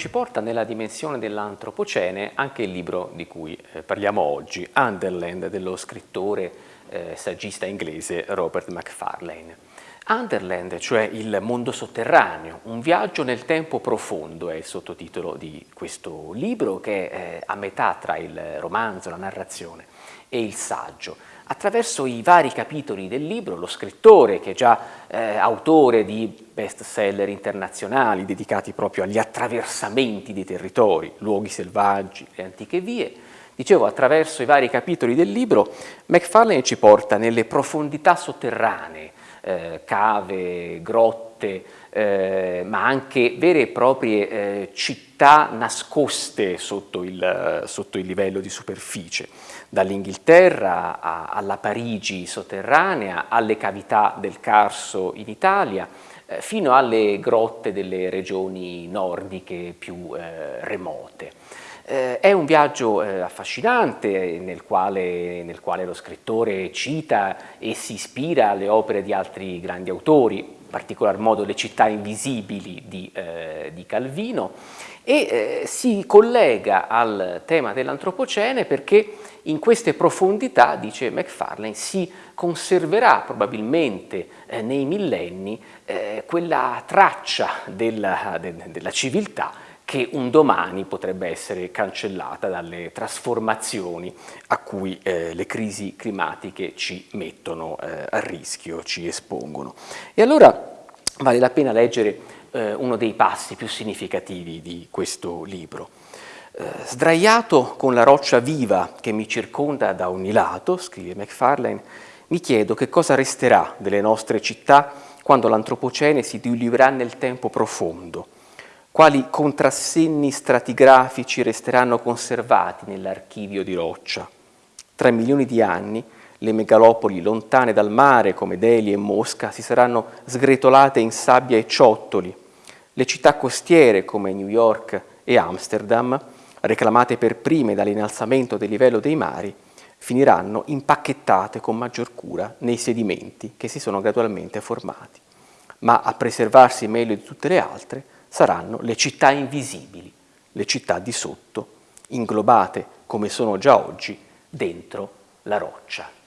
ci porta nella dimensione dell'antropocene anche il libro di cui eh, parliamo oggi, Underland, dello scrittore eh, saggista inglese Robert Macfarlane. Underland, cioè il mondo sotterraneo, un viaggio nel tempo profondo è il sottotitolo di questo libro che è eh, a metà tra il romanzo, la narrazione e il saggio. Attraverso i vari capitoli del libro, lo scrittore, che è già eh, autore di bestseller internazionali dedicati proprio agli attraversamenti dei territori, luoghi selvaggi, le antiche vie, Dicevo, attraverso i vari capitoli del libro, Macfarlane ci porta nelle profondità sotterranee eh, cave, grotte, eh, ma anche vere e proprie eh, città nascoste sotto il, sotto il, livello di superficie, dall'Inghilterra alla Parigi sotterranea, alle cavità del Carso in Italia, eh, fino alle grotte delle regioni nordiche più eh, remote. Eh, è un viaggio eh, affascinante nel quale, nel quale, lo scrittore cita e si ispira alle opere di altri grandi autori, in particolar modo le città invisibili di, eh, di Calvino, e eh, si collega al tema dell'antropocene perché in queste profondità, dice Macfarlane, si conserverà probabilmente eh, nei millenni eh, quella traccia della, de, della civiltà che un domani potrebbe essere cancellata dalle trasformazioni a cui eh, le crisi climatiche ci mettono eh, a rischio, ci espongono. E allora vale la pena leggere eh, uno dei passi più significativi di questo libro. Eh, sdraiato con la roccia viva che mi circonda da ogni lato, scrive Macfarlane, mi chiedo che cosa resterà delle nostre città quando l'antropocene si diluirà nel tempo profondo, quali contrassegni stratigrafici resteranno conservati nell'archivio di roccia. Tra milioni di anni le megalopoli lontane dal mare come Delhi e Mosca si saranno sgretolate in sabbia e ciottoli. Le città costiere come New York e Amsterdam, reclamate per prime dall'innalzamento del livello dei mari, finiranno impacchettate con maggior cura nei sedimenti che si sono gradualmente formati. Ma a preservarsi meglio di tutte le altre saranno le città invisibili, le città di sotto, inglobate come sono già oggi dentro la roccia.